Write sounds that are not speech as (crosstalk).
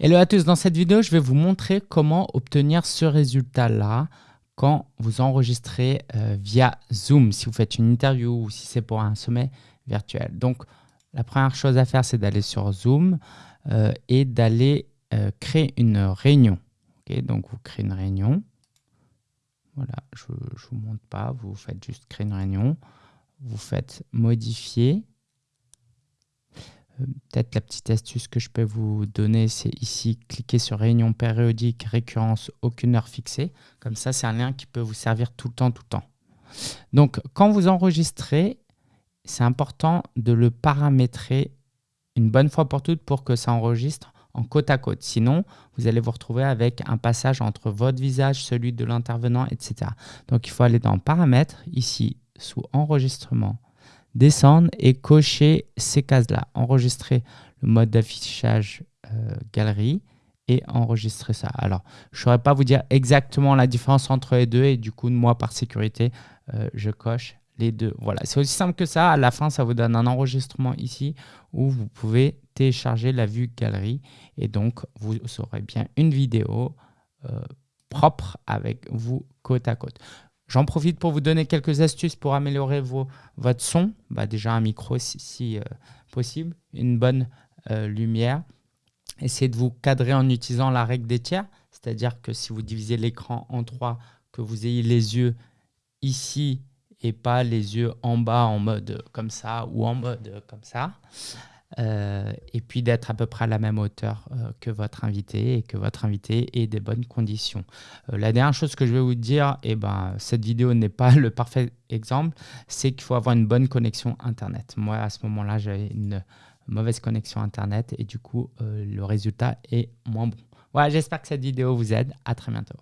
Hello à tous, dans cette vidéo, je vais vous montrer comment obtenir ce résultat-là quand vous enregistrez euh, via Zoom, si vous faites une interview ou si c'est pour un sommet virtuel. Donc, la première chose à faire, c'est d'aller sur Zoom euh, et d'aller euh, créer une réunion. donc, vous créez une réunion. Voilà, je ne vous montre pas, vous faites juste créer une réunion. Vous faites modifier peut-être la petite astuce que je peux vous donner, c'est ici, cliquer sur réunion périodique, récurrence, aucune heure fixée. Comme ça, c'est un lien qui peut vous servir tout le temps, tout le temps. Donc, quand vous enregistrez, c'est important de le paramétrer une bonne fois pour toutes pour que ça enregistre en côte à côte. Sinon, vous allez vous retrouver avec un passage entre votre visage, celui de l'intervenant, etc. Donc, il faut aller dans Paramètres, ici, sous Enregistrement, descendre et cocher ces cases-là. Enregistrer le mode d'affichage euh, galerie et enregistrer ça. Alors, je ne saurais pas vous dire exactement la différence entre les deux et du coup, moi, par sécurité, euh, je coche les deux. Voilà, c'est aussi simple que ça. À la fin, ça vous donne un enregistrement ici où vous pouvez télécharger la vue galerie et donc vous aurez bien une vidéo euh, propre avec vous côte à côte. J'en profite pour vous donner quelques astuces pour améliorer votre son. Bah déjà un micro si, euh, possible, une bonne euh, lumière. Essayez de vous cadrer en utilisant la règle des tiers, c'est-à-dire que si vous divisez l'écran en trois, que vous ayez les yeux ici et pas les yeux en bas en mode comme ça ou en mode comme ça. Euh, et puis d'être à peu près à la même hauteur euh, que votre invité et que votre invité ait des bonnes conditions. Euh, la dernière chose que je vais vous dire, et eh ben, cette vidéo n'est pas (laughs) le parfait exemple, c'est qu'il faut avoir une bonne connexion Internet. Moi, à ce moment-là, j'avais une mauvaise connexion Internet et du coup, le résultat est moins bon. Voilà, j'espère que cette vidéo vous aide. À très bientôt.